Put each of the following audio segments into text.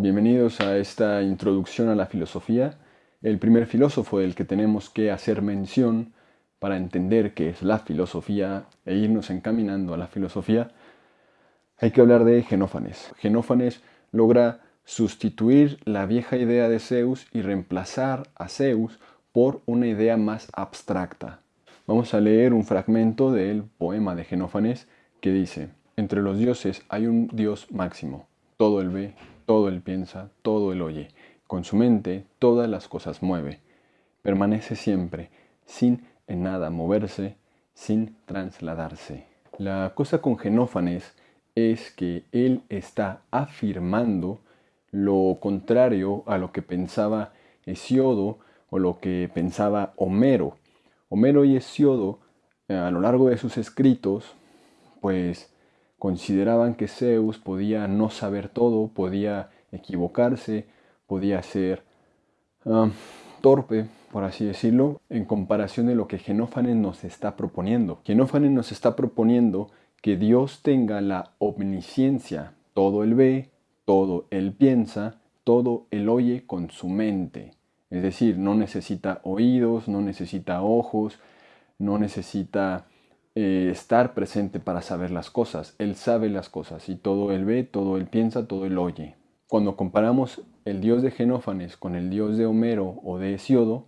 Bienvenidos a esta introducción a la filosofía. El primer filósofo del que tenemos que hacer mención para entender qué es la filosofía e irnos encaminando a la filosofía, hay que hablar de Genófanes. Genófanes logra sustituir la vieja idea de Zeus y reemplazar a Zeus por una idea más abstracta. Vamos a leer un fragmento del poema de Genófanes que dice, entre los dioses hay un dios máximo, todo el ve, todo él piensa, todo él oye. Con su mente todas las cosas mueve. Permanece siempre, sin en nada moverse, sin trasladarse. La cosa con Genófanes es que él está afirmando lo contrario a lo que pensaba Hesiodo o lo que pensaba Homero. Homero y Hesiodo, eh, a lo largo de sus escritos, pues consideraban que Zeus podía no saber todo, podía equivocarse, podía ser torpe, por así decirlo, en comparación de lo que Genófanes nos está proponiendo. Genófanes nos está proponiendo que Dios tenga la omnisciencia, todo él ve, todo él piensa, todo él oye con su mente. Es decir, no necesita oídos, no necesita ojos, no necesita eh, estar presente para saber las cosas. Él sabe las cosas y todo él ve, todo él piensa, todo él oye. Cuando comparamos el dios de Genófanes con el dios de Homero o de Hesiodo,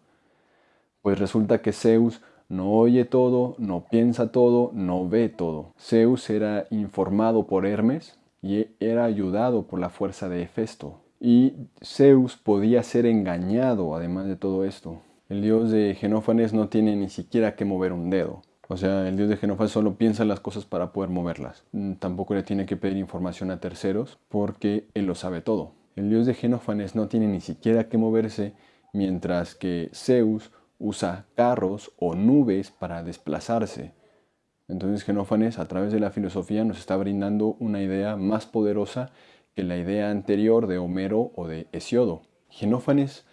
pues resulta que Zeus no oye todo, no piensa todo, no ve todo. Zeus era informado por Hermes y era ayudado por la fuerza de Hefesto. Y Zeus podía ser engañado además de todo esto. El dios de Genófanes no tiene ni siquiera que mover un dedo. O sea, el dios de Genófanes solo piensa las cosas para poder moverlas. Mm, tampoco le tiene que pedir información a terceros porque él lo sabe todo. El dios de Genófanes no tiene ni siquiera que moverse mientras que Zeus usa carros o nubes para desplazarse. Entonces Genófanes a través de la filosofía nos está brindando una idea más poderosa que la idea anterior de Homero o de Hesiodo. Genófanes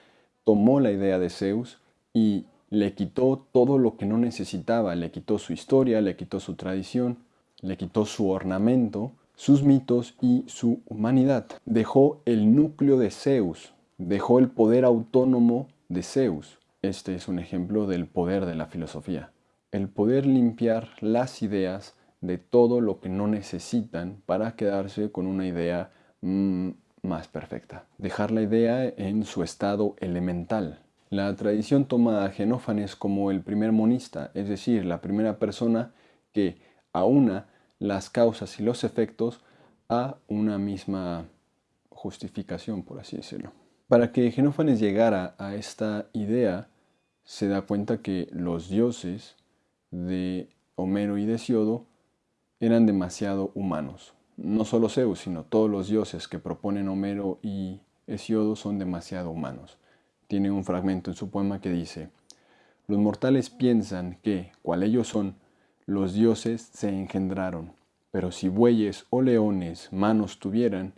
tomó la idea de Zeus y le quitó todo lo que no necesitaba, le quitó su historia, le quitó su tradición, le quitó su ornamento, sus mitos y su humanidad. Dejó el núcleo de Zeus, dejó el poder autónomo de Zeus. Este es un ejemplo del poder de la filosofía. El poder limpiar las ideas de todo lo que no necesitan para quedarse con una idea mm, más perfecta. Dejar la idea en su estado elemental, la tradición toma a Genófanes como el primer monista, es decir, la primera persona que aúna las causas y los efectos a una misma justificación, por así decirlo. Para que Genófanes llegara a esta idea, se da cuenta que los dioses de Homero y de Siodo eran demasiado humanos. No solo Zeus, sino todos los dioses que proponen Homero y Hesiodo son demasiado humanos tiene un fragmento en su poema que dice, los mortales piensan que, cual ellos son, los dioses se engendraron, pero si bueyes o leones manos tuvieran,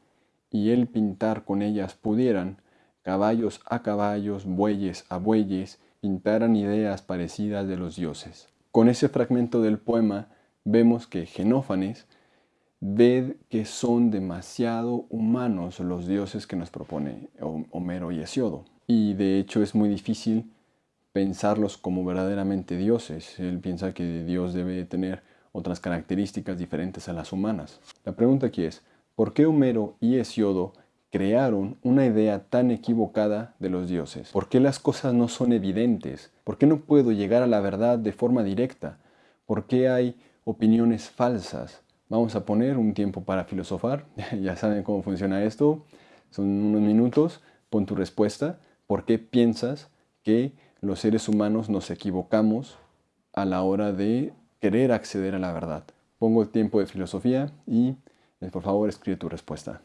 y él pintar con ellas pudieran, caballos a caballos, bueyes a bueyes, pintaran ideas parecidas de los dioses. Con ese fragmento del poema vemos que Genófanes ve que son demasiado humanos los dioses que nos propone Homero y Hesiodo y de hecho es muy difícil pensarlos como verdaderamente dioses. Él piensa que Dios debe tener otras características diferentes a las humanas. La pregunta aquí es, ¿por qué Homero y Hesiodo crearon una idea tan equivocada de los dioses? ¿Por qué las cosas no son evidentes? ¿Por qué no puedo llegar a la verdad de forma directa? ¿Por qué hay opiniones falsas? Vamos a poner un tiempo para filosofar. ya saben cómo funciona esto. Son unos minutos. Pon tu respuesta. ¿Por qué piensas que los seres humanos nos equivocamos a la hora de querer acceder a la verdad? Pongo el tiempo de filosofía y eh, por favor escribe tu respuesta.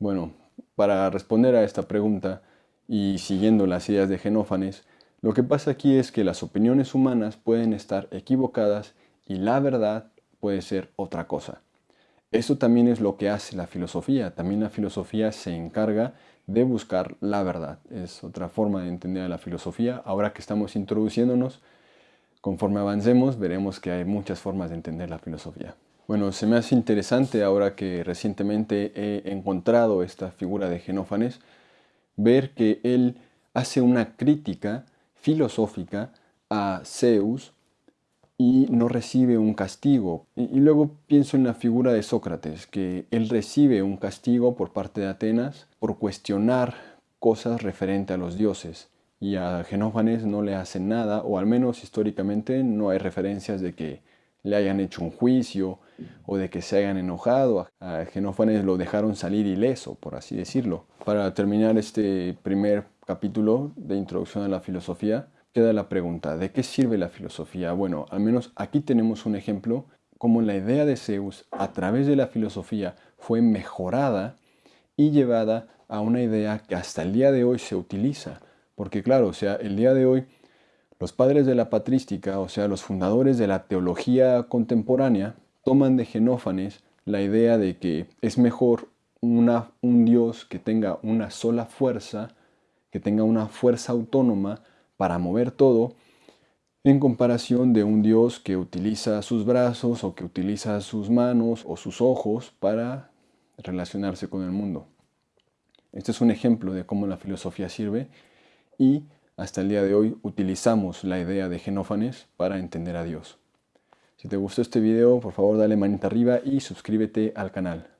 Bueno, para responder a esta pregunta y siguiendo las ideas de Genófanes, lo que pasa aquí es que las opiniones humanas pueden estar equivocadas y la verdad puede ser otra cosa. Eso también es lo que hace la filosofía. También la filosofía se encarga de buscar la verdad. Es otra forma de entender la filosofía. Ahora que estamos introduciéndonos Conforme avancemos veremos que hay muchas formas de entender la filosofía. Bueno, se me hace interesante ahora que recientemente he encontrado esta figura de Genófanes, ver que él hace una crítica filosófica a Zeus y no recibe un castigo. Y, luego pienso en la figura de Sócrates, que él recibe un castigo por parte de Atenas por cuestionar cosas referentes a los dioses. Y a Genófanes no le hacen nada, o al menos históricamente no hay referencias de que le hayan hecho un juicio o de que se hayan enojado. A Genófanes lo dejaron salir ileso, por así decirlo. Para terminar este primer capítulo de introducción a la filosofía, queda la pregunta, ¿de qué sirve la filosofía? Bueno, al menos aquí tenemos un ejemplo como la idea de Zeus a través de la filosofía fue mejorada y llevada a una idea que hasta el día de hoy se utiliza. Porque claro, o sea, el día de hoy los padres de la patrística, o sea, los fundadores de la teología contemporánea, toman de Genófanes la idea de que es mejor una, un Dios que tenga una sola fuerza, que tenga una fuerza autónoma para mover todo, en comparación de un Dios que utiliza sus brazos o que utiliza sus manos o sus ojos para relacionarse con el mundo. Este es un ejemplo de cómo la filosofía sirve y hasta el día de hoy utilizamos la idea de Genófanes para entender a Dios. Si te gustó este video, por favor dale manita arriba y suscríbete al canal.